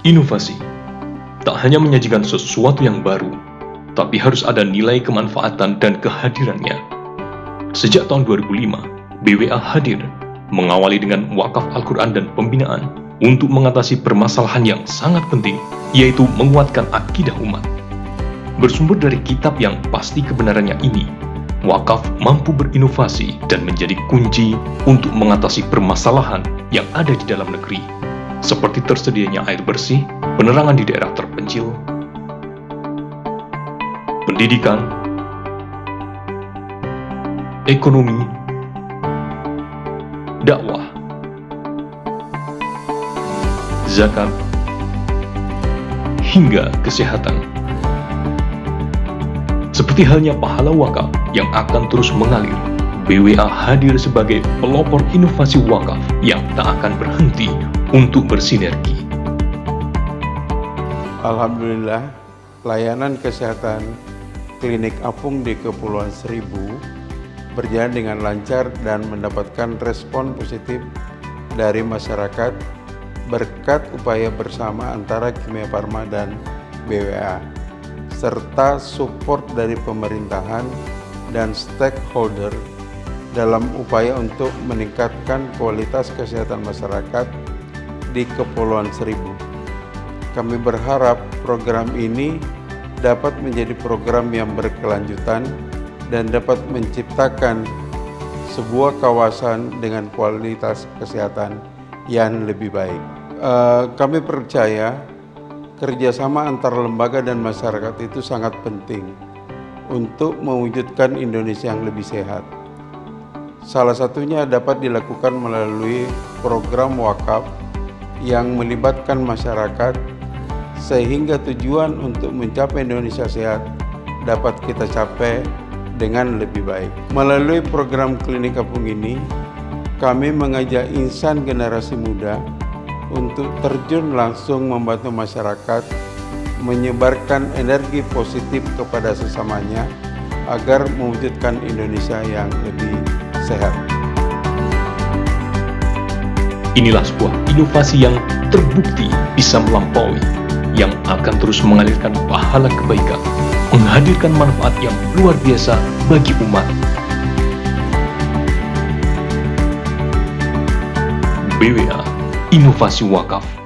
Inovasi tak hanya menyajikan sesuatu yang baru, tapi harus ada nilai kemanfaatan dan kehadirannya. Sejak tahun 2005, BWA hadir mengawali dengan wakaf Al-Quran dan pembinaan untuk mengatasi permasalahan yang sangat penting, yaitu menguatkan akidah umat. Bersumber dari kitab yang pasti kebenarannya ini, wakaf mampu berinovasi dan menjadi kunci untuk mengatasi permasalahan yang ada di dalam negeri, seperti tersedianya air bersih, penerangan di daerah terpencil, pendidikan, ekonomi, dakwah, zakat, hingga kesehatan. Seperti halnya pahala wakaf yang akan terus mengalir, BWA hadir sebagai pelopor inovasi wakaf yang tak akan berhenti untuk bersinergi. Alhamdulillah, layanan kesehatan klinik apung di Kepulauan Seribu berjalan dengan lancar dan mendapatkan respon positif dari masyarakat berkat upaya bersama antara Kimia Farma dan BWA serta support dari pemerintahan dan stakeholder dalam upaya untuk meningkatkan kualitas kesehatan masyarakat di Kepulauan Seribu. Kami berharap program ini dapat menjadi program yang berkelanjutan dan dapat menciptakan sebuah kawasan dengan kualitas kesehatan yang lebih baik. Uh, kami percaya kerjasama antar lembaga dan masyarakat itu sangat penting untuk mewujudkan Indonesia yang lebih sehat. Salah satunya dapat dilakukan melalui program wakaf yang melibatkan masyarakat sehingga tujuan untuk mencapai Indonesia sehat dapat kita capai dengan lebih baik. Melalui program klinik kampung ini, kami mengajak insan generasi muda untuk terjun langsung membantu masyarakat menyebarkan energi positif kepada sesamanya agar mewujudkan Indonesia yang lebih sehat. Inilah sebuah inovasi yang terbukti bisa melampaui, yang akan terus mengalirkan pahala kebaikan, menghadirkan manfaat yang luar biasa bagi umat. BWA Inovasi Wakaf